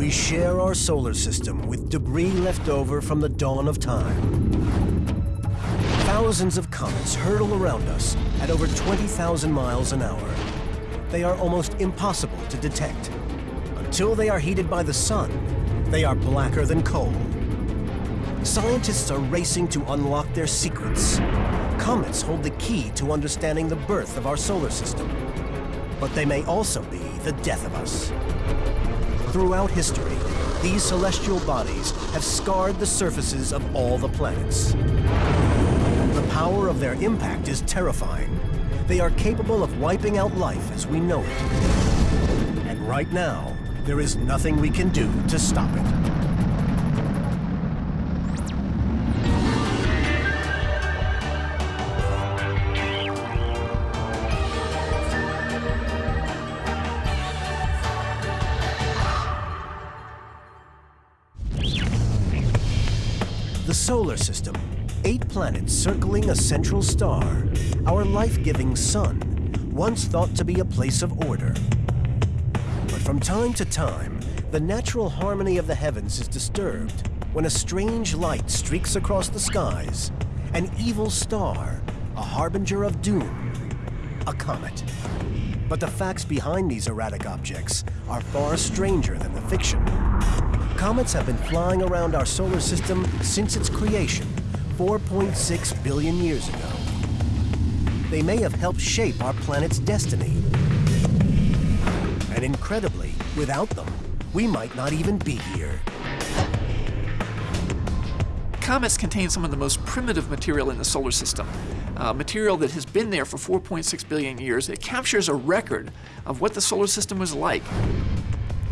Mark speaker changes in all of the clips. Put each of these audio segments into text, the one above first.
Speaker 1: We share our solar system with debris left over from the dawn of time. Thousands of comets hurtle around us at over 20,000 miles an hour. They are almost impossible to detect. Until they are heated by the sun, they are blacker than coal. Scientists are racing to unlock their secrets. Comets hold the key to understanding the birth of our solar system. But they may also be the death of us. Throughout history, these celestial bodies have scarred the surfaces of all the planets. The power of their impact is terrifying. They are capable of wiping out life as we know it. And right now, there is nothing we can do to stop it. Solar system, eight planets circling a central star, our life-giving sun, once thought to be a place of order. But from time to time, the natural harmony of the heavens is disturbed when a strange light streaks across the skies, an evil star, a harbinger of doom, a comet. But the facts behind these erratic objects are far stranger than the fiction. Comets have been flying around our solar system since its creation, 4.6 billion years ago. They may have helped shape our planet's destiny. And incredibly, without them, we might not even be here.
Speaker 2: Comets contain some of the most primitive material in the solar system, uh, material that has been there for 4.6 billion years. It captures a record of what the solar system was like.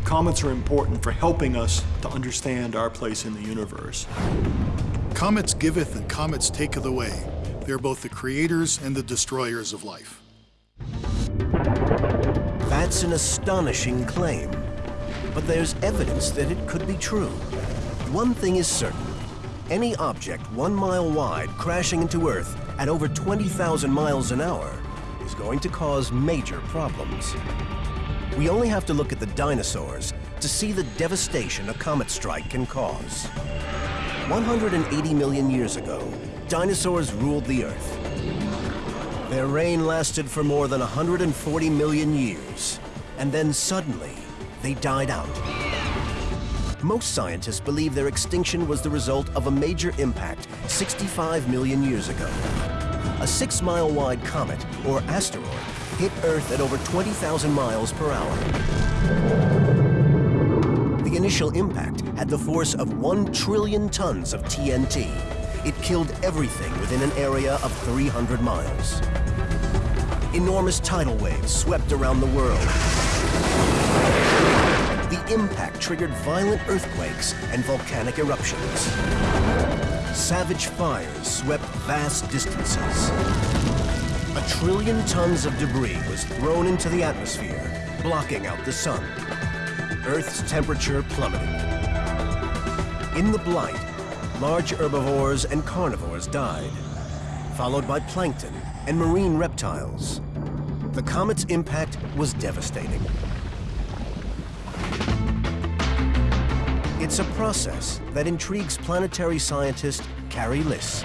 Speaker 3: Comets are important for helping us to understand our place in the universe.
Speaker 4: Comets giveth and comets taketh away. They are both the creators and the destroyers of life.
Speaker 1: That's an astonishing claim. But there's evidence that it could be true. One thing is certain. Any object one mile wide crashing into Earth at over 20,000 miles an hour is going to cause major problems. We only have to look at the dinosaurs to see the devastation a comet strike can cause. 180 million years ago, dinosaurs ruled the Earth. Their reign lasted for more than 140 million years, and then suddenly, they died out. Most scientists believe their extinction was the result of a major impact 65 million years ago. A six-mile wide comet, or asteroid, hit Earth at over 20,000 miles per hour. The initial impact had the force of 1 trillion tons of TNT. It killed everything within an area of 300 miles. Enormous tidal waves swept around the world. The impact triggered violent earthquakes and volcanic eruptions. Savage fires swept vast distances. A trillion tons of debris was thrown into the atmosphere, blocking out the sun. Earth's temperature plummeted. In the blight, large herbivores and carnivores died, followed by plankton and marine reptiles. The comet's impact was devastating. It's a process that intrigues planetary scientist Carey Lisse.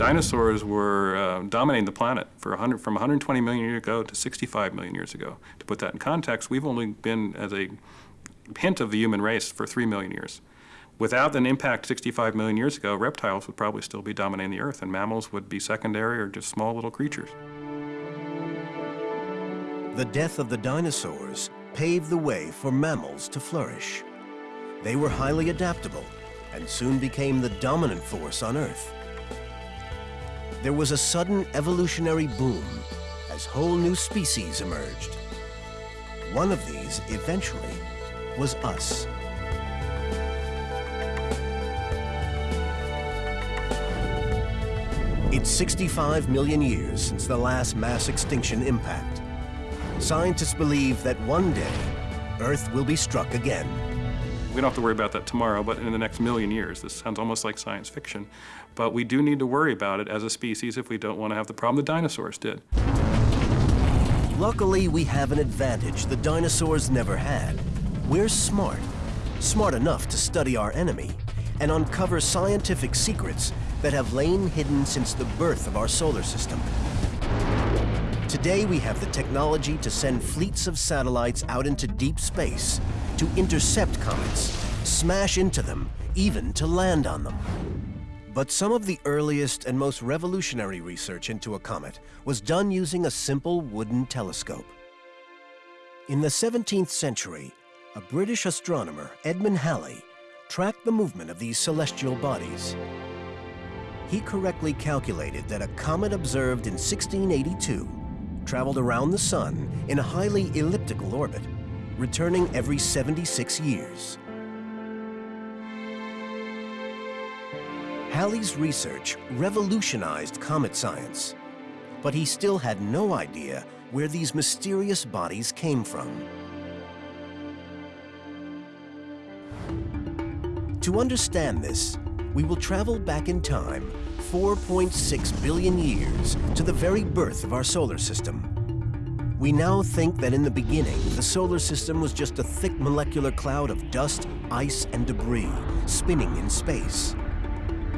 Speaker 5: Dinosaurs were uh, dominating the planet for 100, from 120 million years ago to 65 million years ago. To put that in context, we've only been as a hint of the human race for 3 million years. Without an impact 65 million years ago, reptiles would probably still be dominating the Earth, and mammals would be secondary or just small little creatures.
Speaker 1: The death of the dinosaurs paved the way for mammals to flourish. They were highly adaptable and soon became the dominant force on Earth. There was a sudden evolutionary boom as whole new species emerged. One of these, eventually, was us. It's 65 million years since the last mass extinction impact. Scientists believe that one day, Earth will be struck again.
Speaker 5: We don't have to worry about that tomorrow, but in the next million years. This sounds almost like science fiction. But we do need to worry about it as a species if we don't want to have the problem the dinosaurs did.
Speaker 1: Luckily, we have an advantage the dinosaurs never had. We're smart, smart enough to study our enemy and uncover scientific secrets that have lain hidden since the birth of our solar system. Today we have the technology to send fleets of satellites out into deep space to intercept comets, smash into them, even to land on them. But some of the earliest and most revolutionary research into a comet was done using a simple wooden telescope. In the 17th century, a British astronomer, Edmund Halley, tracked the movement of these celestial bodies. He correctly calculated that a comet observed in 1682 traveled around the Sun in a highly elliptical orbit, returning every 76 years. Halley's research revolutionized comet science, but he still had no idea where these mysterious bodies came from. To understand this, we will travel back in time 4.6 billion years to the very birth of our solar system. We now think that in the beginning, the solar system was just a thick molecular cloud of dust, ice, and debris spinning in space.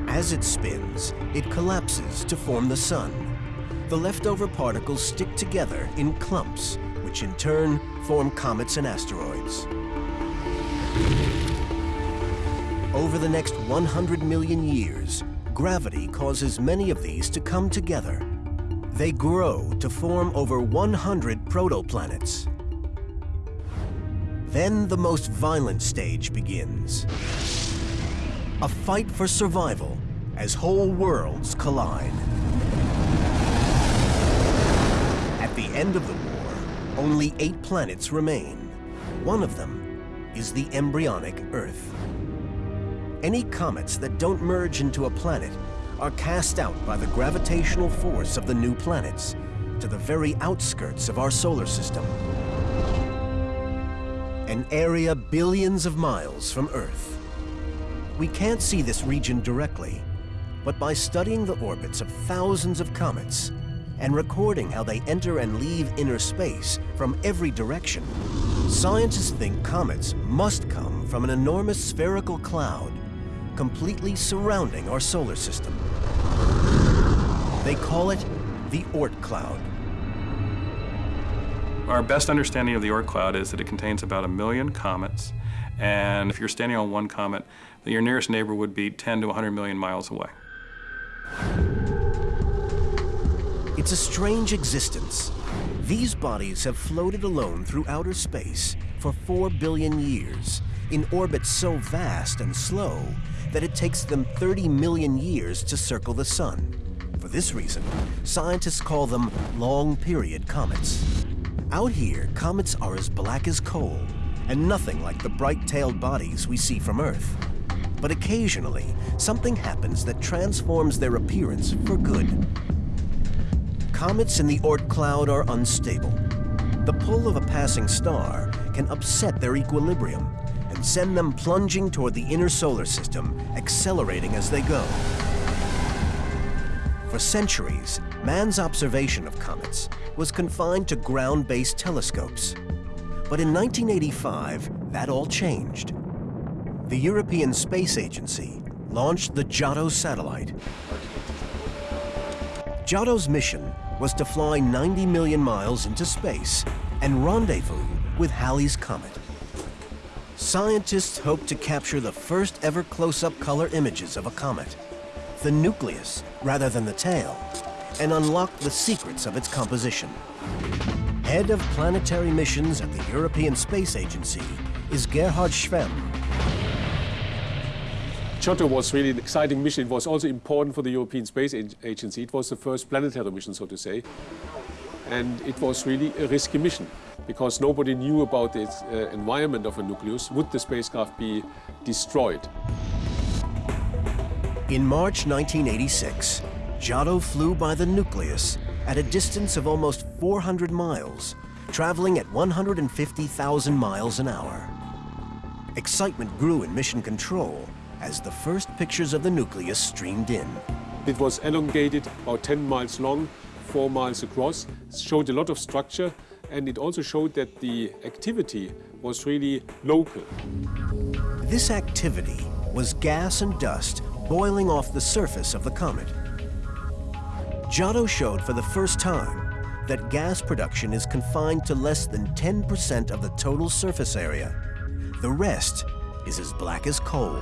Speaker 1: As it spins, it collapses to form the sun. The leftover particles stick together in clumps, which in turn form comets and asteroids. Over the next 100 million years, gravity causes many of these to come together. They grow to form over 100 protoplanets. Then the most violent stage begins. A fight for survival as whole worlds collide. At the end of the war, only eight planets remain. One of them is the embryonic Earth. Any comets that don't merge into a planet are cast out by the gravitational force of the new planets to the very outskirts of our solar system. An area billions of miles from Earth. We can't see this region directly, but by studying the orbits of thousands of comets and recording how they enter and leave inner space from every direction, scientists think comets must come from an enormous spherical cloud completely surrounding our solar system. They call it the Oort cloud.
Speaker 5: Our best understanding of the Oort cloud is that it contains about a million comets, and if you're standing on one comet, your nearest neighbor would be 10 to 100 million miles away.
Speaker 1: It's a strange existence. These bodies have floated alone through outer space for 4 billion years in orbits so vast and slow that it takes them 30 million years to circle the sun. For this reason, scientists call them long-period comets. Out here, comets are as black as coal, and nothing like the bright-tailed bodies we see from Earth. But occasionally, something happens that transforms their appearance for good. Comets in the Oort cloud are unstable. The pull of a passing star can upset their equilibrium send them plunging toward the inner solar system, accelerating as they go. For centuries, man's observation of comets was confined to ground-based telescopes. But in 1985, that all changed. The European Space Agency launched the Giotto satellite. Giotto's mission was to fly 90 million miles into space and rendezvous with Halley's Comet. Scientists hope to capture the first ever close-up color images of a comet, the nucleus rather than the tail, and unlock the secrets of its composition. Head of planetary missions at the European Space Agency is Gerhard Schwehm.
Speaker 6: Giotto was really an exciting mission. It was also important for the European Space Agency. It was the first planetary mission, so to say. And it was really a risky mission because nobody knew about the uh, environment of a nucleus. Would the spacecraft be destroyed?
Speaker 1: In March 1986, Giotto flew by the nucleus at a distance of almost 400 miles, traveling at 150,000 miles an hour. Excitement grew in mission control as the first pictures of the nucleus streamed in.
Speaker 6: It was elongated, about 10 miles long, 4 miles across, showed a lot of structure, and it also showed that the activity was really local.
Speaker 1: This activity was gas and dust boiling off the surface of the comet. Giotto showed for the first time that gas production is confined to less than 10% of the total surface area. The rest is as black as coal.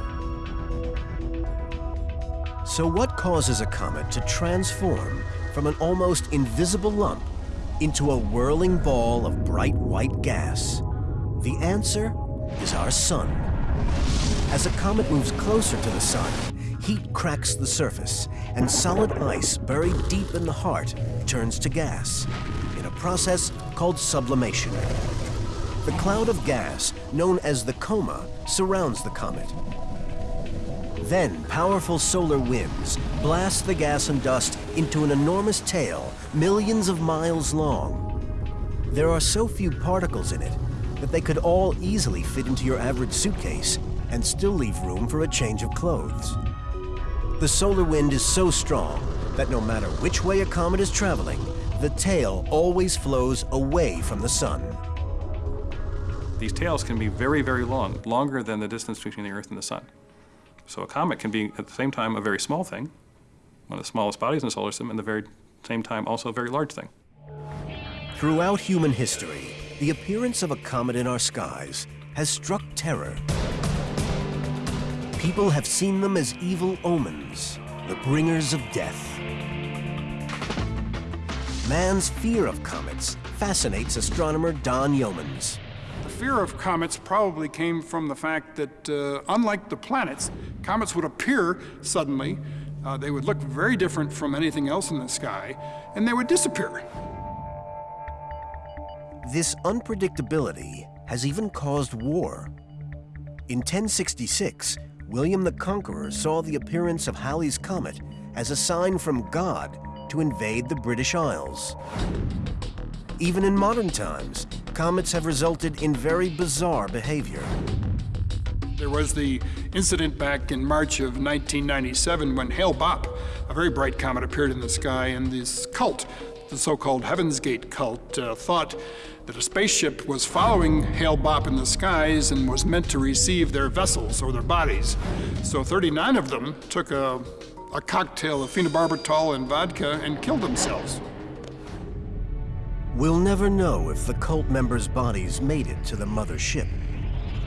Speaker 1: So what causes a comet to transform from an almost invisible lump into a whirling ball of bright white gas? The answer is our sun. As a comet moves closer to the sun, heat cracks the surface, and solid ice buried deep in the heart turns to gas in a process called sublimation. The cloud of gas, known as the coma, surrounds the comet. Then powerful solar winds blast the gas and dust into an enormous tail millions of miles long. There are so few particles in it that they could all easily fit into your average suitcase and still leave room for a change of clothes. The solar wind is so strong that no matter which way a comet is traveling, the tail always flows away from the sun.
Speaker 5: These tails can be very, very long, longer than the distance between the Earth and the Sun. So a comet can be, at the same time, a very small thing, one of the smallest bodies in the solar system, and at the very same time, also a very large thing.
Speaker 1: Throughout human history, the appearance of a comet in our skies has struck terror. People have seen them as evil omens, the bringers of death. Man's fear of comets fascinates astronomer Don Yeomans.
Speaker 7: Fear of comets probably came from the fact that, uh, unlike the planets, comets would appear suddenly, uh, they would look very different from anything else in the sky, and they would disappear.
Speaker 1: This unpredictability has even caused war. In 1066, William the Conqueror saw the appearance of Halley's Comet as a sign from God to invade the British Isles. Even in modern times, comets have resulted in very bizarre behavior.
Speaker 7: There was the incident back in March of 1997 when Hale-Bopp, a very bright comet, appeared in the sky, and this cult, the so-called Heaven's Gate cult, uh, thought that a spaceship was following Hale-Bopp in the skies and was meant to receive their vessels or their bodies. So 39 of them took a, a cocktail of phenobarbital and vodka and killed themselves.
Speaker 1: We'll never know if the cult members' bodies made it to the mother ship.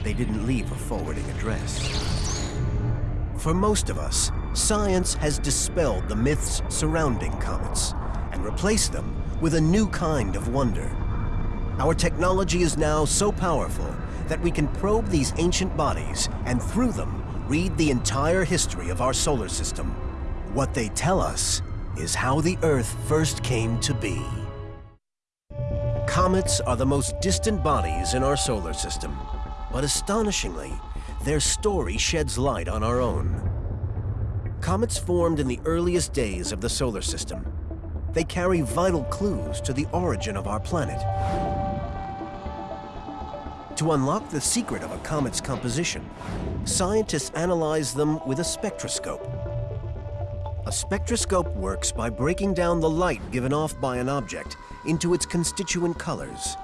Speaker 1: They didn't leave a forwarding address. For most of us, science has dispelled the myths surrounding comets and replaced them with a new kind of wonder. Our technology is now so powerful that we can probe these ancient bodies and through them read the entire history of our solar system. What they tell us is how the Earth first came to be. Comets are the most distant bodies in our solar system, but astonishingly, their story sheds light on our own. Comets formed in the earliest days of the solar system. They carry vital clues to the origin of our planet. To unlock the secret of a comet's composition, scientists analyze them with a spectroscope. A spectroscope works by breaking down the light given off by an object into its constituent colors.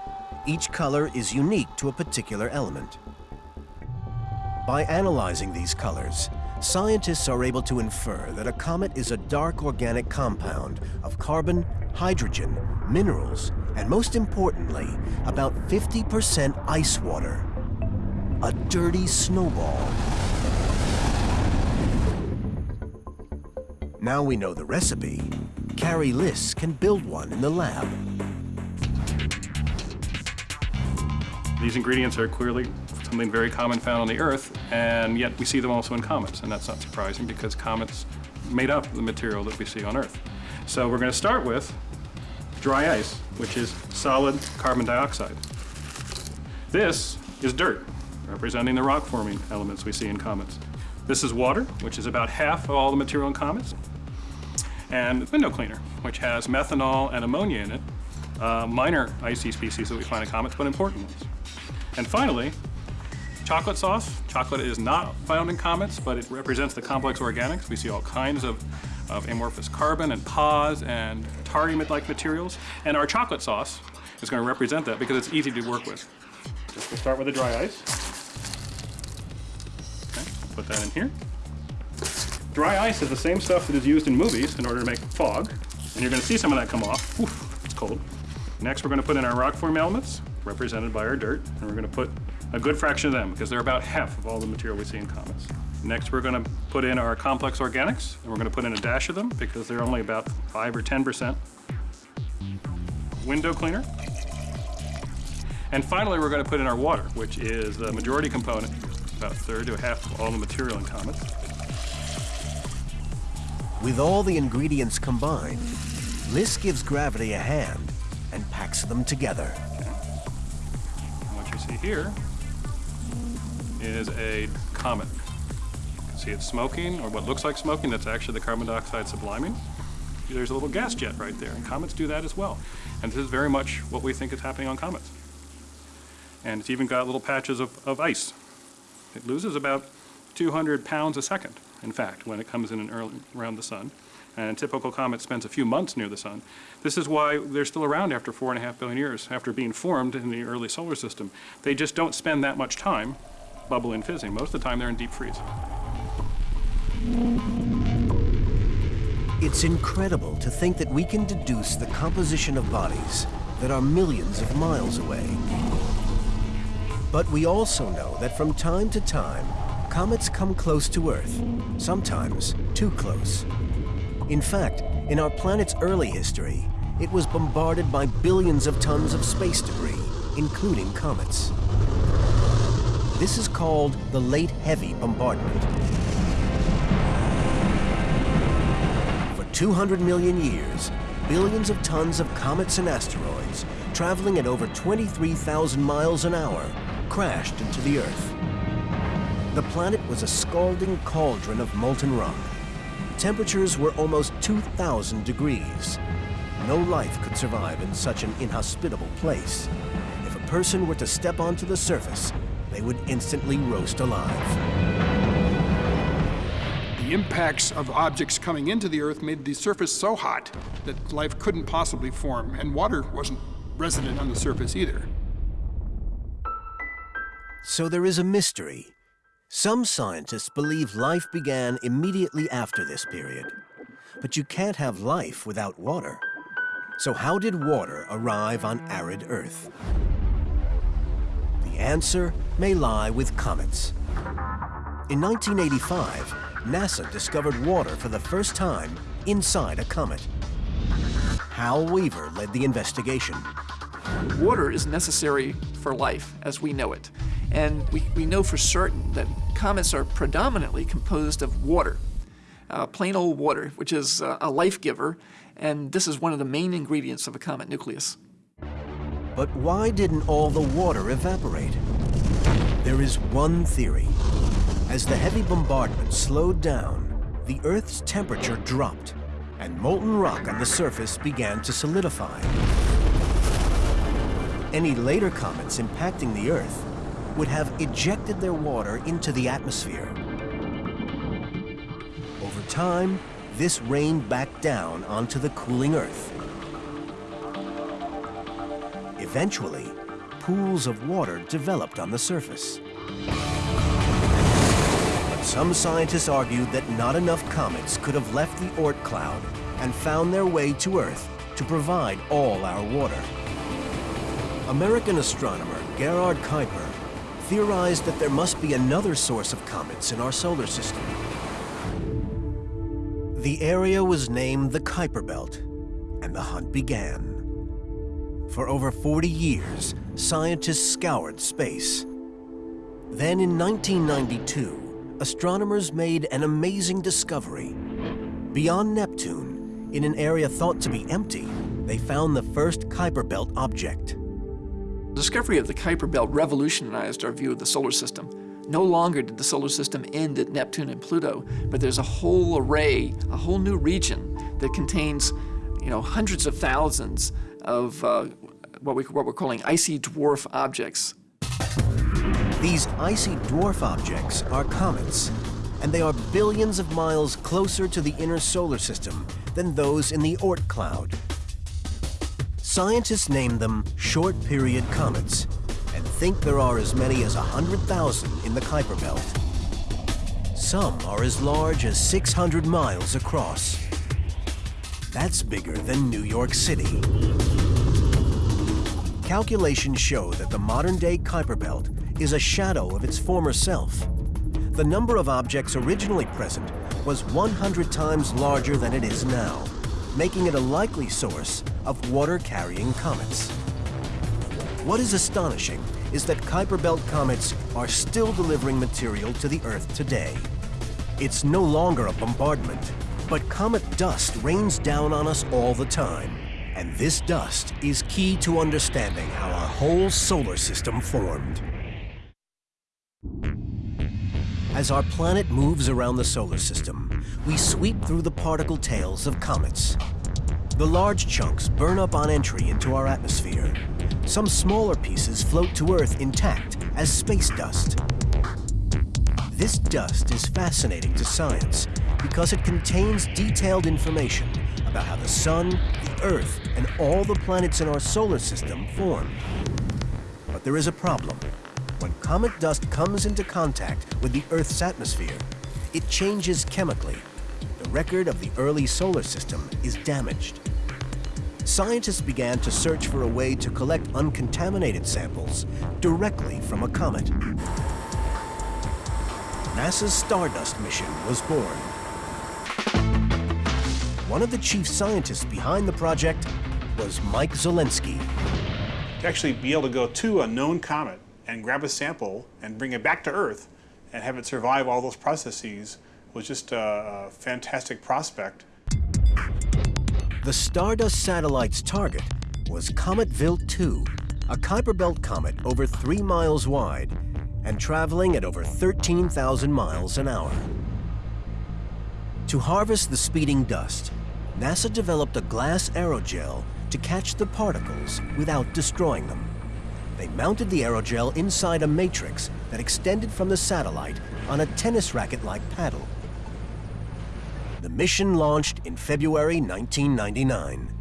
Speaker 1: Each color is unique to a particular element. By analyzing these colors, scientists are able to infer that a comet is a dark organic compound of carbon, hydrogen, minerals, and most importantly, about 50% ice water. A dirty snowball. Now we know the recipe. Carey Lisse can build one in the lab.
Speaker 5: These ingredients are clearly something very common found on the Earth, and yet we see them also in comets, and that's not surprising because comets made up the material that we see on Earth. So we're going to start with dry ice, which is solid carbon dioxide. This is dirt, representing the rock-forming elements we see in comets. This is water, which is about half of all the material in comets. And window cleaner, which has methanol and ammonia in it, uh, minor icy species that we find in comets, but important ones. And finally, chocolate sauce. Chocolate is not found in comets, but it represents the complex organics. We see all kinds of, of amorphous carbon and PAHs and tardiamide-like materials. And our chocolate sauce is going to represent that because it's easy to work with. Just we'll start with the dry ice. Okay, put that in here. Dry ice is the same stuff that is used in movies in order to make fog, and you're going to see some of that come off. Oof, it's cold. Next, we're going to put in our rock form elements, represented by our dirt, and we're going to put a good fraction of them because they're about half of all the material we see in comets. Next, we're going to put in our complex organics, and we're going to put in a dash of them because they're only about 5 or 10% window cleaner. And finally, we're going to put in our water, which is the majority component, about a third to a half of all the material in comets.
Speaker 1: With all the ingredients combined, Lisse gives gravity a hand and packs them together.
Speaker 5: And what you see here is a comet. See it's smoking, or what looks like smoking, that's actually the carbon dioxide subliming. There's a little gas jet right there, and comets do that as well. And this is very much what we think is happening on comets. And it's even got little patches of, of ice. It loses about 200 pounds a second, in fact, when it comes in and early, around the sun. And a typical comet spends a few months near the sun. This is why they're still around after four and a half billion years, after being formed in the early solar system. They just don't spend that much time bubbling fizzing. Most of the time they're in deep freeze.
Speaker 1: It's incredible to think that we can deduce the composition of bodies that are millions of miles away. But we also know that from time to time, comets come close to Earth, sometimes too close. In fact, in our planet's early history, it was bombarded by billions of tons of space debris, including comets. This is called the Late Heavy Bombardment. For 200 million years, billions of tons of comets and asteroids, traveling at over 23,000 miles an hour, crashed into the Earth. The planet was a scalding cauldron of molten rock. Temperatures were almost 2,000 degrees. No life could survive in such an inhospitable place. If a person were to step onto the surface, they would instantly roast alive.
Speaker 7: The impacts of objects coming into the Earth made the surface so hot that life couldn't possibly form, and water wasn't resident on the surface either.
Speaker 1: So there is a mystery. Some scientists believe life began immediately after this period. But you can't have life without water. So how did water arrive on arid Earth? The answer may lie with comets. In 1985, NASA discovered water for the first time inside a comet. Hal Weaver led the investigation.
Speaker 2: Water is necessary for life as we know it. And we, we know for certain that comets are predominantly composed of water, uh, plain old water, which is uh, a life giver, and this is one of the main ingredients of a comet nucleus.
Speaker 1: But why didn't all the water evaporate? There is one theory. As the heavy bombardment slowed down, the Earth's temperature dropped, and molten rock on the surface began to solidify. Any later comets impacting the Earth would have ejected their water into the atmosphere. Over time, this rained back down onto the cooling Earth. Eventually, pools of water developed on the surface. But some scientists argued that not enough comets could have left the Oort cloud and found their way to Earth to provide all our water. American astronomer Gerard Kuiper theorized that there must be another source of comets in our solar system. The area was named the Kuiper Belt, and the hunt began. For over 40 years, scientists scoured space. Then in 1992, astronomers made an amazing discovery. Beyond Neptune, in an area thought to be empty, they found the first Kuiper Belt object.
Speaker 2: The discovery of the Kuiper Belt revolutionized our view of the solar system. No longer did the solar system end at Neptune and Pluto, but there's a whole array, a whole new region that contains, you know, hundreds of thousands of uh, what, we, what we're calling icy dwarf objects.
Speaker 1: These icy dwarf objects are comets, and they are billions of miles closer to the inner solar system than those in the Oort cloud. Scientists name them short-period comets and think there are as many as 100,000 in the Kuiper Belt. Some are as large as 600 miles across. That's bigger than New York City. Calculations show that the modern-day Kuiper Belt is a shadow of its former self. The number of objects originally present was 100 times larger than it is now, making it a likely source of water-carrying comets. What is astonishing is that Kuiper Belt comets are still delivering material to the Earth today. It's no longer a bombardment, but comet dust rains down on us all the time. And this dust is key to understanding how our whole solar system formed. As our planet moves around the solar system, we sweep through the particle tails of comets. The large chunks burn up on entry into our atmosphere. Some smaller pieces float to Earth intact as space dust. This dust is fascinating to science because it contains detailed information about how the Sun, the Earth, and all the planets in our solar system formed. But there is a problem. When comet dust comes into contact with the Earth's atmosphere, it changes chemically. The record of the early solar system is damaged. Scientists began to search for a way to collect uncontaminated samples directly from a comet. NASA's Stardust mission was born. One of the chief scientists behind the project was Mike Zolensky.
Speaker 8: To actually be able to go to a known comet and grab a sample and bring it back to Earth and have it survive all those processes was just a, a fantastic prospect.
Speaker 1: The Stardust satellite's target was Comet Wild 2, a Kuiper Belt comet over three miles wide and traveling at over 13,000 miles an hour. To harvest the speeding dust, NASA developed a glass aerogel to catch the particles without destroying them. They mounted the aerogel inside a matrix that extended from the satellite on a tennis racket-like paddle. The mission launched in February 1999.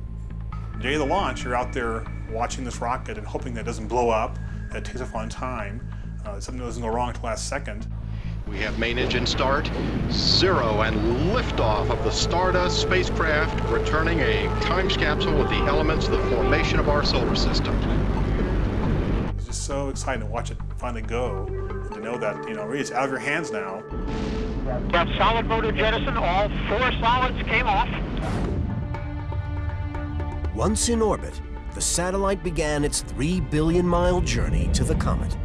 Speaker 8: The day of the launch, you're out there watching this rocket and hoping that it doesn't blow up, that it takes off on time, uh, something doesn't go wrong at the last second.
Speaker 9: We have main engine start, zero, and liftoff of the Stardust spacecraft, returning a time capsule with the elements of the formation of our solar system.
Speaker 8: It's just so exciting to watch it finally go, and to know that, you know, really it's out of your hands now.
Speaker 10: Got solid motor jettison, all four solids came off.
Speaker 1: Once in orbit, the satellite began its three billion mile journey to the comet.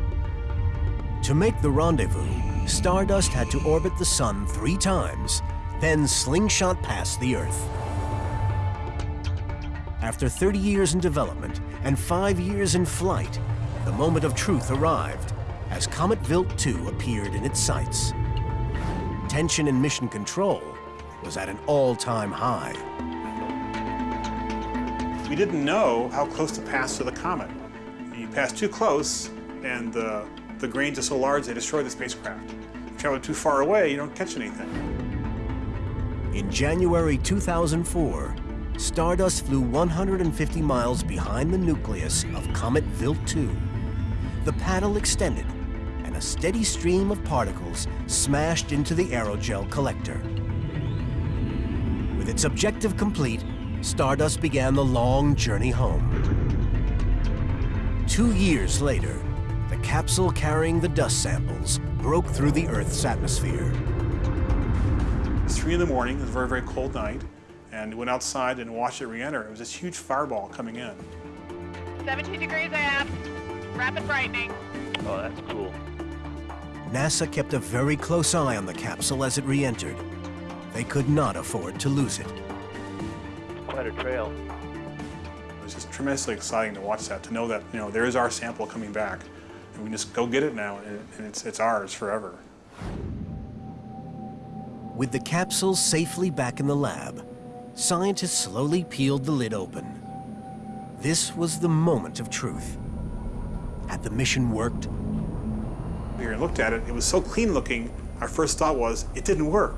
Speaker 1: To make the rendezvous, Stardust had to orbit the Sun three times, then slingshot past the Earth. After 30 years in development and five years in flight, the moment of truth arrived as Comet Wild 2 appeared in its sights. Tension in mission control was at an all-time high.
Speaker 8: We didn't know how close to pass to the comet. You pass too close, and the, the grains are so large they destroy the spacecraft. If you travel too far away, you don't catch anything.
Speaker 1: In January 2004, Stardust flew 150 miles behind the nucleus of Comet Wild 2. The paddle extended, and a steady stream of particles smashed into the aerogel collector. With its objective complete, Stardust began the long journey home. Two years later, the capsule carrying the dust samples broke through the Earth's atmosphere.
Speaker 8: It's three in the morning, it was a very, very cold night, and went outside and watched it re-enter. It was this huge fireball coming in.
Speaker 10: 17 degrees aft, rapid brightening.
Speaker 11: Oh, that's cool.
Speaker 1: NASA kept a very close eye on the capsule as it re-entered. They could not afford to lose it.
Speaker 11: Quite a trail.
Speaker 8: It was just tremendously exciting to watch that, to know that, you know, there is our sample coming back, and we can just go get it now, and, and it's, it's ours forever.
Speaker 1: With the capsule safely back in the lab, scientists slowly peeled the lid open. This was the moment of truth. Had the mission worked?
Speaker 8: We looked at it, it was so clean looking, our first thought was, it didn't work.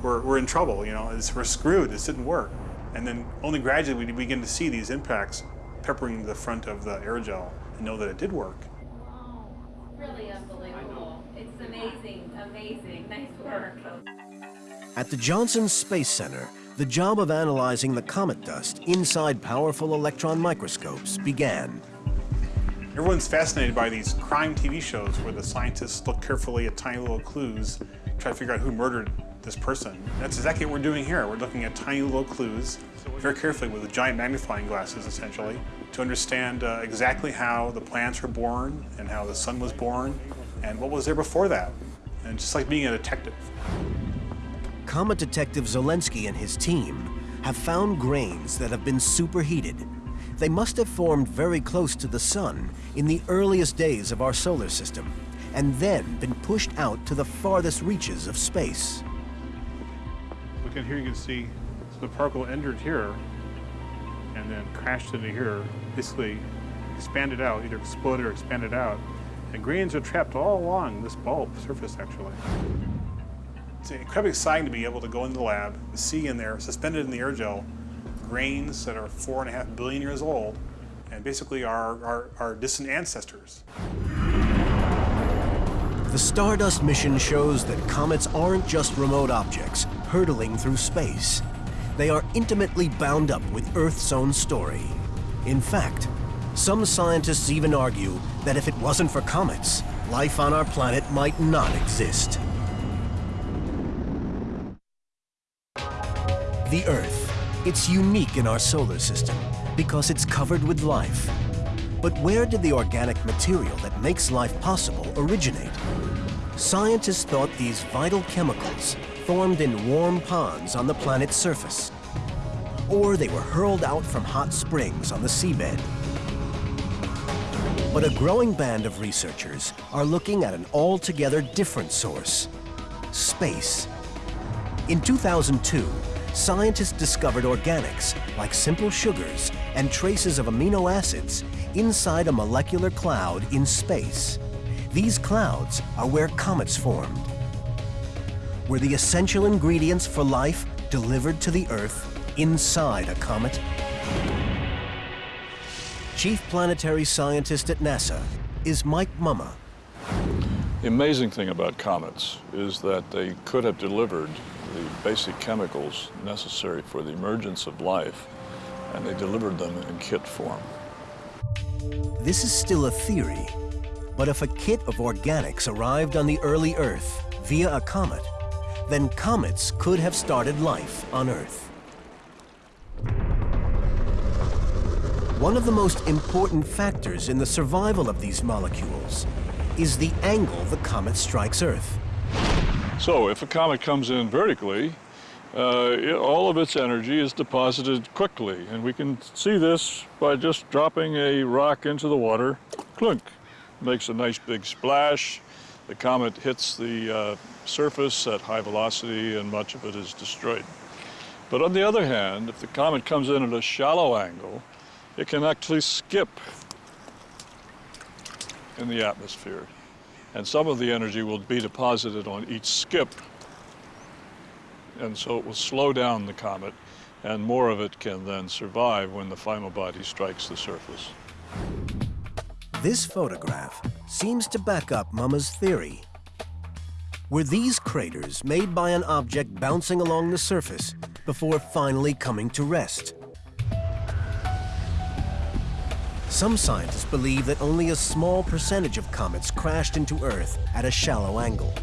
Speaker 8: We're, we're in trouble, you know, it's, we're screwed, this didn't work. And then only gradually we begin to see these impacts peppering the front of the aerogel and know that it did work.
Speaker 12: Really unbelievable. It's amazing, amazing. Nice work.
Speaker 1: At the Johnson Space Center, the job of analyzing the comet dust inside powerful electron microscopes began.
Speaker 8: Everyone's fascinated by these crime TV shows where the scientists look carefully at tiny little clues, try to figure out who murdered this person. That's exactly what we're doing here. We're looking at tiny little clues very carefully with giant magnifying glasses, essentially, to understand uh, exactly how the plants were born and how the sun was born and what was there before that. And just like being a detective.
Speaker 1: Comet detective Zolensky and his team have found grains that have been superheated. They must have formed very close to the sun in the earliest days of our solar system, and then been pushed out to the farthest reaches of space.
Speaker 8: Look at here, you can see so the particle entered here and then crashed into here, basically expanded out, either exploded or expanded out. And grains are trapped all along this bulb surface, actually. It's incredibly exciting to be able to go into the lab see in there, suspended in the aerogel, grains that are four and a half billion years old, and basically our, distant ancestors.
Speaker 1: The Stardust mission shows that comets aren't just remote objects hurtling through space. They are intimately bound up with Earth's own story. In fact, some scientists even argue that if it wasn't for comets, life on our planet might not exist. The Earth. It's unique in our solar system because it's covered with life. But where did the organic material that makes life possible originate? Scientists thought these vital chemicals formed in warm ponds on the planet's surface. Or they were hurled out from hot springs on the seabed. But a growing band of researchers are looking at an altogether different source, space. In 2002, scientists discovered organics like simple sugars and traces of amino acids inside a molecular cloud in space. These clouds are where comets formed. Were the essential ingredients for life delivered to the Earth inside a comet? Chief planetary scientist at NASA is Mike Mumma.
Speaker 13: The amazing thing about comets is that they could have delivered the basic chemicals necessary for the emergence of life, and they delivered them in kit form.
Speaker 1: This is still a theory, but if a kit of organics arrived on the early Earth via a comet, then comets could have started life on Earth. One of the most important factors in the survival of these molecules is the angle the comet strikes Earth.
Speaker 13: So if a comet comes in vertically, uh, it, all of its energy is deposited quickly. And we can see this by just dropping a rock into the water, clunk. Makes a nice big splash. The comet hits the uh, surface at high velocity and much of it is destroyed. But on the other hand, if the comet comes in at a shallow angle, it can actually skip in the atmosphere. And some of the energy will be deposited on each skip. And so it will slow down the comet, and more of it can then survive when the final body strikes the surface.
Speaker 1: This photograph seems to back up Mumma's theory. Were these craters made by an object bouncing along the surface before finally coming to rest? Some scientists believe that only a small percentage of comets crashed into Earth at a shallow angle.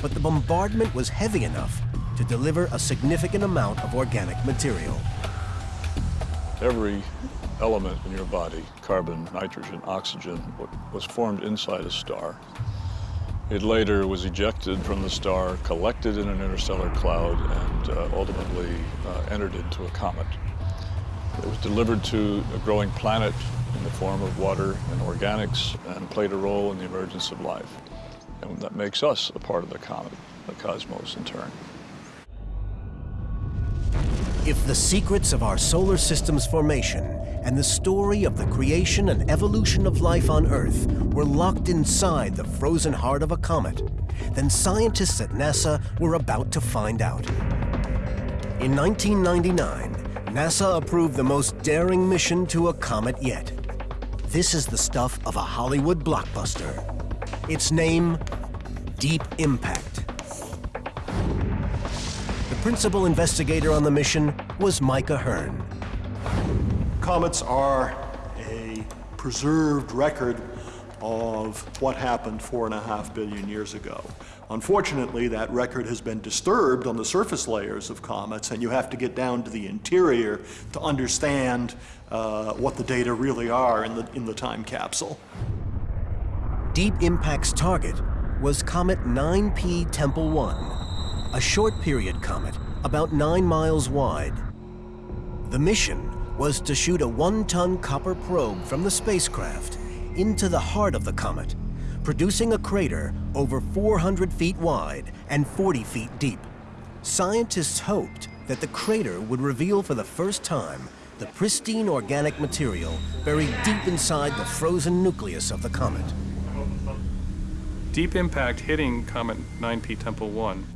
Speaker 1: But the bombardment was heavy enough to deliver a significant amount of organic material.
Speaker 13: Every element in your body, carbon, nitrogen, oxygen, was formed inside a star. It later was ejected from the star, collected in an interstellar cloud, and uh, ultimately uh, entered into a comet. It was delivered to a growing planet in the form of water and organics and played a role in the emergence of life. And that makes us a part of the comet, the cosmos in turn.
Speaker 1: If the secrets of our solar system's formation and the story of the creation and evolution of life on Earth were locked inside the frozen heart of a comet, then scientists at NASA were about to find out. In 1999, NASA approved the most daring mission to a comet yet. This is the stuff of a Hollywood blockbuster. Its name, Deep Impact. The principal investigator on the mission was Mike A'Hearn.
Speaker 3: Comets are a preserved record of what happened four and a half billion years ago. Unfortunately, that record has been disturbed on the surface layers of comets, and you have to get down to the interior to understand uh, what the data really are in the, in the time capsule.
Speaker 1: Deep Impact's target was Comet 9P Tempel 1, a short period comet about nine miles wide. The mission was to shoot a one-ton copper probe from the spacecraft into the heart of the comet, producing a crater over 400 feet wide and 40 feet deep. Scientists hoped that the crater would reveal for the first time the pristine organic material buried deep inside the frozen nucleus of the comet.
Speaker 5: Deep impact hitting Comet 9P Tempel 1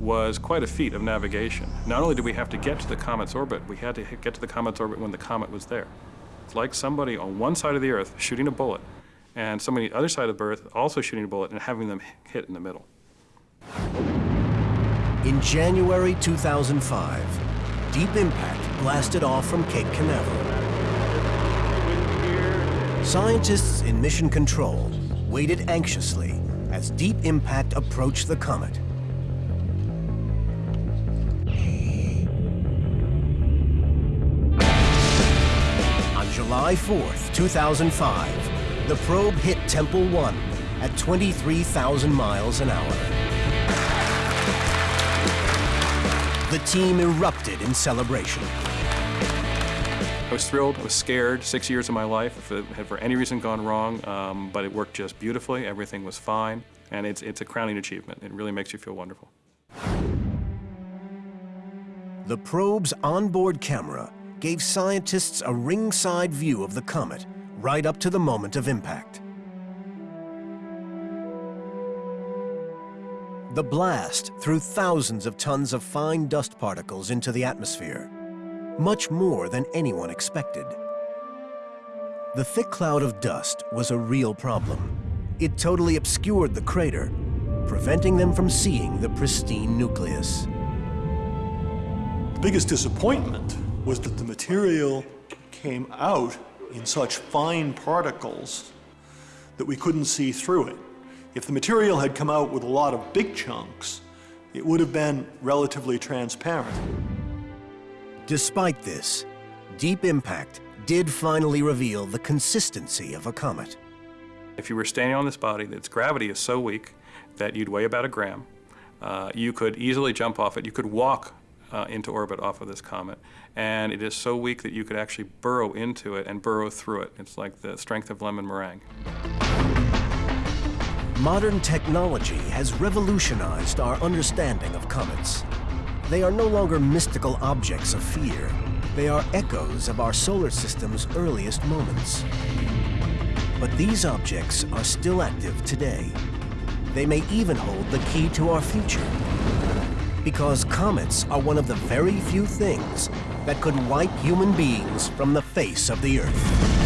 Speaker 5: was quite a feat of navigation. Not only did we have to get to the comet's orbit, we had to get to the comet's orbit when the comet was there. It's like somebody on one side of the Earth shooting a bullet, and somebody on the other side of the Earth also shooting a bullet and having them hit in the middle.
Speaker 1: In January 2005, Deep Impact blasted off from Cape Canaveral. Scientists in Mission Control waited anxiously as Deep Impact approached the comet. On July 4th, 2005, the probe hit Tempel 1 at 23,000 miles an hour. The team erupted in celebration.
Speaker 5: I was thrilled, I was scared, six years of my life, if it had for any reason gone wrong, um, but it worked just beautifully, everything was fine, and it's, it's a crowning achievement. It really makes you feel wonderful.
Speaker 1: The probe's onboard camera gave scientists a ringside view of the comet right up to the moment of impact. The blast threw thousands of tons of fine dust particles into the atmosphere, much more than anyone expected. The thick cloud of dust was a real problem. It totally obscured the crater, preventing them from seeing the pristine nucleus.
Speaker 3: The biggest disappointment was that the material came out in such fine particles that we couldn't see through it. If the material had come out with a lot of big chunks, it would have been relatively transparent.
Speaker 1: Despite this, Deep Impact did finally reveal the consistency of a comet.
Speaker 5: If you were standing on this body, its gravity is so weak that you'd weigh about a gram. Uh, you could easily jump off it. You could walk uh, into orbit off of this comet. And it is so weak that you could actually burrow into it and burrow through it. It's like the strength of lemon meringue.
Speaker 1: Modern technology has revolutionized our understanding of comets. They are no longer mystical objects of fear. They are echoes of our solar system's earliest moments. But these objects are still active today. They may even hold the key to our future. Because comets are one of the very few things that could wipe human beings from the face of the Earth.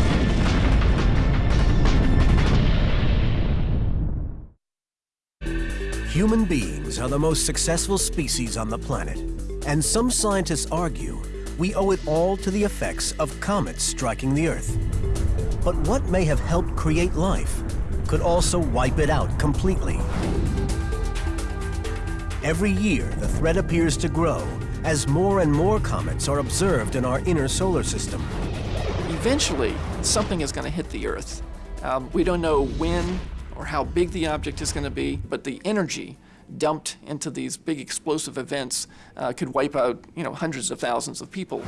Speaker 1: Human beings are the most successful species on the planet, and some scientists argue we owe it all to the effects of comets striking the Earth. But what may have helped create life could also wipe it out completely. Every year, the threat appears to grow as more and more comets are observed in our inner solar system.
Speaker 2: Eventually, something is going to hit the Earth. Um, we don't know when or how big the object is going to be, but the energy dumped into these big explosive events uh, could wipe out, you know, hundreds of thousands of people.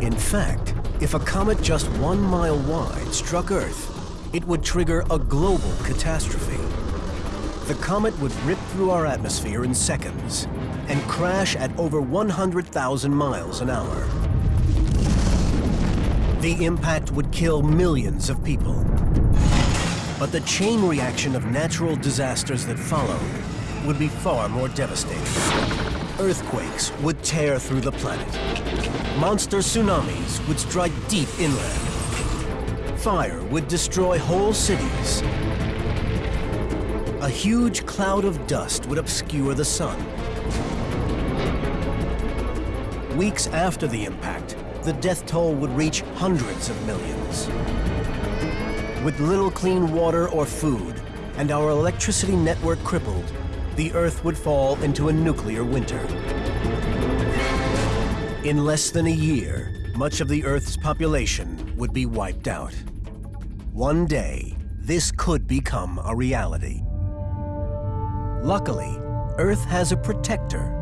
Speaker 1: In fact, if a comet just one mile wide struck Earth, it would trigger a global catastrophe. The comet would rip through our atmosphere in seconds and crash at over 100,000 miles an hour. The impact would kill millions of people. But the chain reaction of natural disasters that followed would be far more devastating. earthquakes would tear through the planet. Monster tsunamis would strike deep inland. Fire would destroy whole cities. A huge cloud of dust would obscure the sun. Weeks after the impact, the death toll would reach hundreds of millions. With little clean water or food, and our electricity network crippled, the Earth would fall into a nuclear winter. In less than a year, much of the Earth's population would be wiped out. One day, this could become a reality. Luckily, Earth has a protector,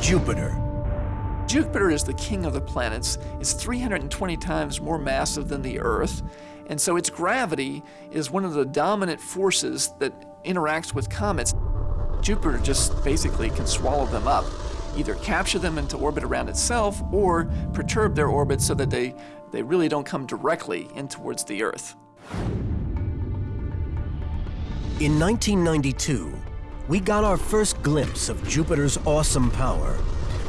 Speaker 1: Jupiter.
Speaker 2: Jupiter is the king of the planets. It's 320 times more massive than the Earth, and so its gravity is one of the dominant forces that interacts with comets. Jupiter just basically can swallow them up, either capture them into orbit around itself or perturb their orbit so that they, they really don't come directly in towards the Earth.
Speaker 1: In 1992, we got our first glimpse of Jupiter's awesome power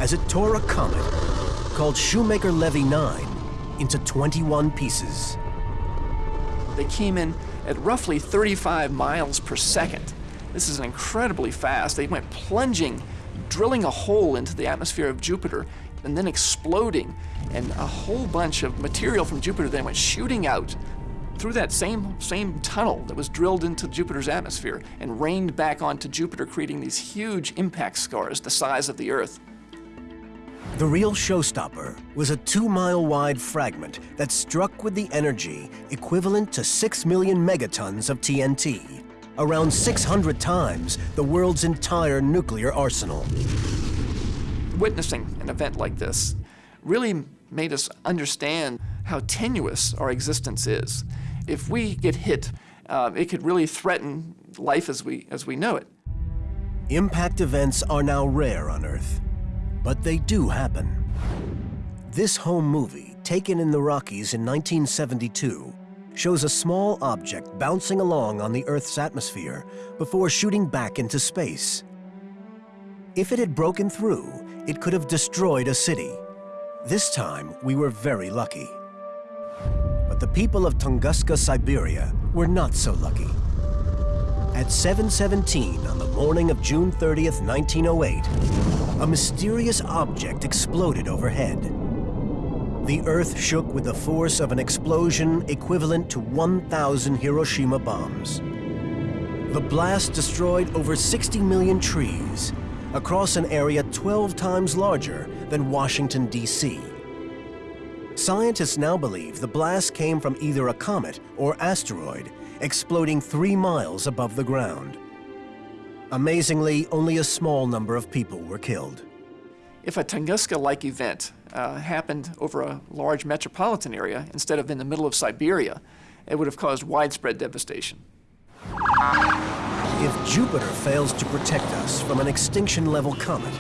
Speaker 1: as it tore a comet called Shoemaker-Levy 9 into 21 pieces.
Speaker 2: They came in at roughly 35 miles per second. This is incredibly fast. They went plunging, drilling a hole into the atmosphere of Jupiter, and then exploding. And a whole bunch of material from Jupiter then went shooting out through that same, same tunnel that was drilled into Jupiter's atmosphere and rained back onto Jupiter, creating these huge impact scars the size of the Earth.
Speaker 1: The real showstopper was a two-mile-wide fragment that struck with the energy equivalent to 6 million megatons of TNT, around 600 times the world's entire nuclear arsenal.
Speaker 2: Witnessing an event like this really made us understand how tenuous our existence is. If we get hit, uh, it could really threaten life as we, as we know it.
Speaker 1: Impact events are now rare on Earth, but they do happen. This home movie, taken in the Rockies in 1972, shows a small object bouncing along on the Earth's atmosphere before shooting back into space. If it had broken through, it could have destroyed a city. This time, we were very lucky. The people of Tunguska, Siberia were not so lucky. At 7.17 on the morning of June 30th, 1908, a mysterious object exploded overhead. The Earth shook with the force of an explosion equivalent to 1,000 Hiroshima bombs. The blast destroyed over 60 million trees across an area 12 times larger than Washington, D.C. Scientists now believe the blast came from either a comet or asteroid exploding three miles above the ground. Amazingly, only a small number of people were killed.
Speaker 2: If a Tunguska-like event uh, happened over a large metropolitan area instead of in the middle of Siberia, it would have caused widespread devastation.
Speaker 1: If Jupiter fails to protect us from an extinction-level comet,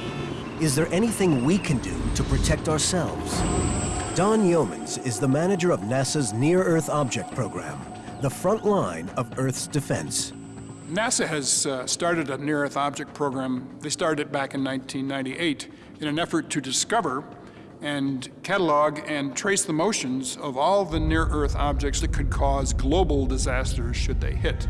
Speaker 1: is there anything we can do to protect ourselves? Don Yeomans is the manager of NASA's Near-Earth Object Program, the front line of Earth's defense.
Speaker 7: NASA has uh, started a near-Earth object program. They started it back in 1998 in an effort to discover and catalog and trace the motions of all the near-Earth objects that could cause global disasters should they hit.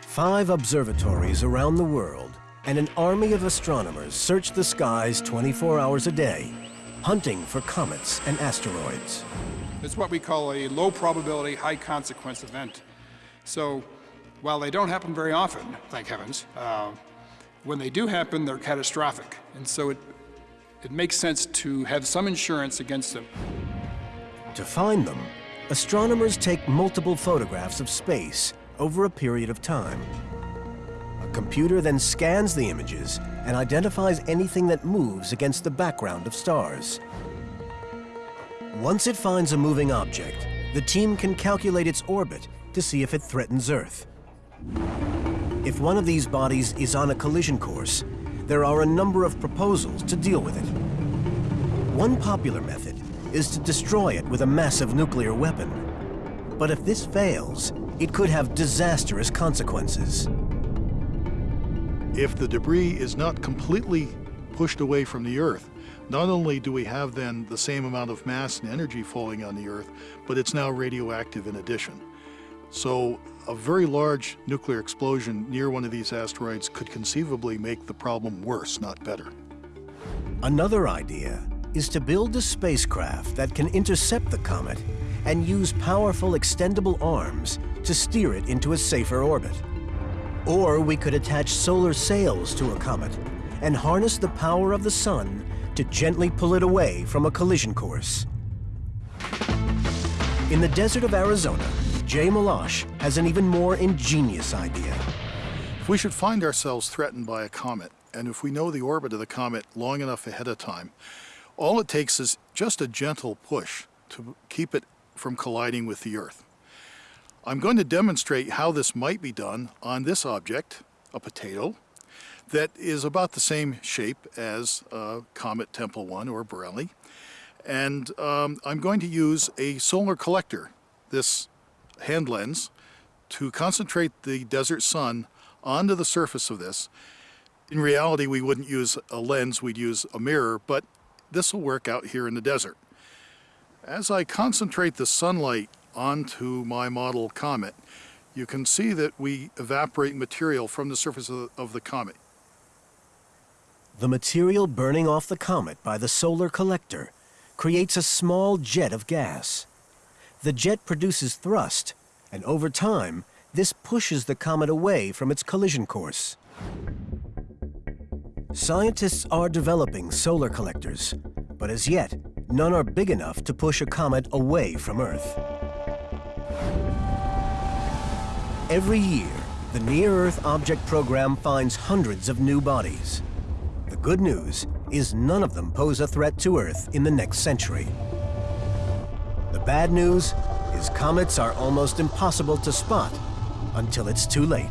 Speaker 1: Five observatories around the world and an army of astronomers search the skies 24 hours a day, hunting for comets and asteroids.
Speaker 7: It's what we call a low probability, high consequence event. So while they don't happen very often, thank heavens, uh, when they do happen, they're catastrophic. And so it, it makes sense to have some insurance against them.
Speaker 1: To find them, astronomers take multiple photographs of space over a period of time. Computer then scans the images and identifies anything that moves against the background of stars. Once it finds a moving object, the team can calculate its orbit to see if it threatens Earth. If one of these bodies is on a collision course, there are a number of proposals to deal with it. One popular method is to destroy it with a massive nuclear weapon. But if this fails, it could have disastrous consequences.
Speaker 4: If the debris is not completely pushed away from the Earth, not only do we have then the same amount of mass and energy falling on the Earth, but it's now radioactive in addition. So a very large nuclear explosion near one of these asteroids could conceivably make the problem worse, not better.
Speaker 1: Another idea is to build a spacecraft that can intercept the comet and use powerful extendable arms to steer it into a safer orbit. Or we could attach solar sails to a comet and harness the power of the sun to gently pull it away from a collision course. In the desert of Arizona, Jay Melosh has an even more ingenious idea.
Speaker 4: If we should find ourselves threatened by a comet, and if we know the orbit of the comet long enough ahead of time, all it takes is just a gentle push to keep it from colliding with the Earth. I'm going to demonstrate how this might be done on this object, a potato, that is about the same shape as uh, Comet Tempel 1 or Borrelly. And um, I'm going to use a solar collector, this hand lens, to concentrate the desert sun onto the surface of this. In reality, we wouldn't use a lens, we'd use a mirror, but this will work out here in the desert. As I concentrate the sunlight onto my model comet, you can see that we evaporate material from the surface of the, of the comet.
Speaker 1: The material burning off the comet by the solar collector creates a small jet of gas. The jet produces thrust, and over time, this pushes the comet away from its collision course. Scientists are developing solar collectors, but as yet, none are big enough to push a comet away from Earth. Every year, the Near-Earth Object Program finds hundreds of new bodies. The good news is none of them pose a threat to Earth in the next century. The bad news is comets are almost impossible to spot until it's too late.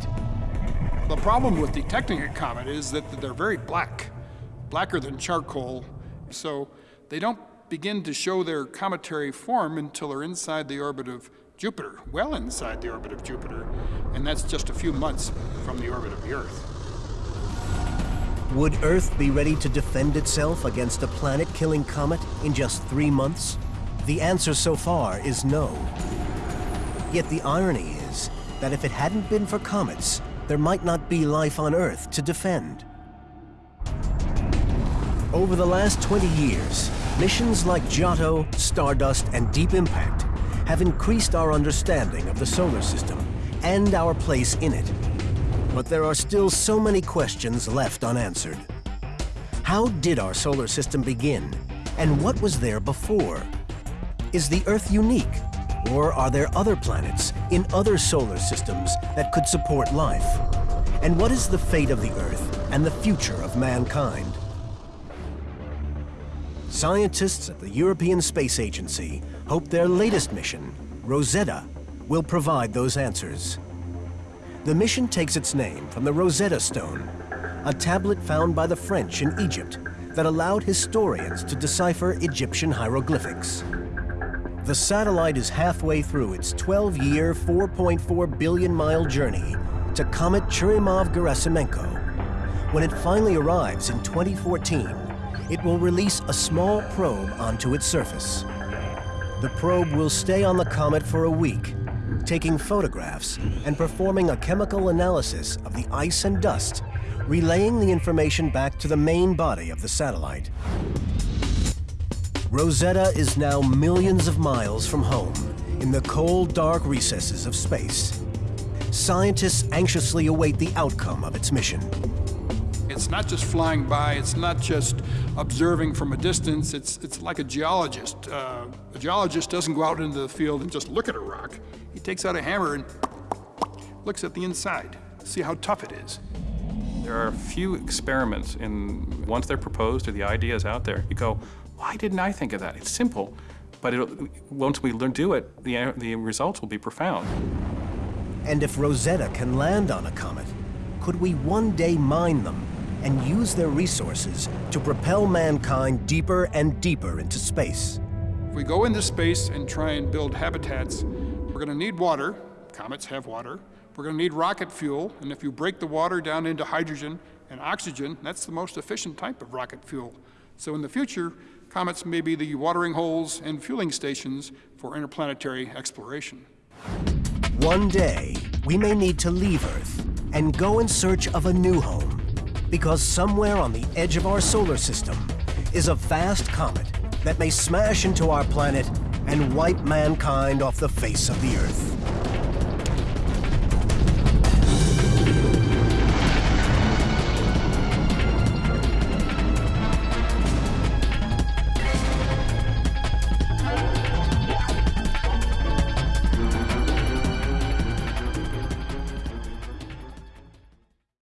Speaker 7: The problem with detecting a comet is that they're very black, blacker than charcoal, so they don't begin to show their cometary form until they're inside the orbit of Jupiter, well inside the orbit of Jupiter, and that's just a few months from the orbit of the Earth.
Speaker 1: Would Earth be ready to defend itself against a planet-killing comet in just three months? The answer so far is no. Yet the irony is that if it hadn't been for comets, there might not be life on Earth to defend. Over the last 20 years, missions like Giotto, Stardust, and Deep Impact have increased our understanding of the solar system and our place in it. But there are still so many questions left unanswered. How did our solar system begin? And what was there before? Is the Earth unique? Or are there other planets in other solar systems that could support life? And what is the fate of the Earth and the future of mankind? Scientists at the European Space Agency hope their latest mission, Rosetta, will provide those answers. The mission takes its name from the Rosetta Stone, a tablet found by the French in Egypt that allowed historians to decipher Egyptian hieroglyphics. The satellite is halfway through its 12-year, 4.4 billion mile journey to Comet Churyumov-Gerasimenko. When it finally arrives in 2014, it will release a small probe onto its surface. The probe will stay on the comet for a week, taking photographs and performing a chemical analysis of the ice and dust, relaying the information back to the main body of the satellite. Rosetta is now millions of miles from home in the cold, dark recesses of space. Scientists anxiously await the outcome of its mission.
Speaker 7: It's not just flying by, it's not just observing from a distance, it's, it's like a geologist. Uh, a geologist doesn't go out into the field and just look at a rock. He takes out a hammer and looks at the inside, see how tough it is.
Speaker 5: There are a few experiments, and once they're proposed or the idea is out there, you go, why didn't I think of that? It's simple, but once we learn do it, the, the results will be profound.
Speaker 1: And if Rosetta can land on a comet, could we one day mine them and use their resources to propel mankind deeper and deeper into space.
Speaker 7: If we go into space and try and build habitats, we're going to need water. Comets have water. we're going to need rocket fuel, and if you break the water down into hydrogen and oxygen, that's the most efficient type of rocket fuel. So in the future, comets may be the watering holes and fueling stations for interplanetary exploration.
Speaker 1: One day, we may need to leave Earth and go in search of a new home. Because somewhere on the edge of our solar system is a vast comet that may smash into our planet and wipe mankind off the face of the Earth.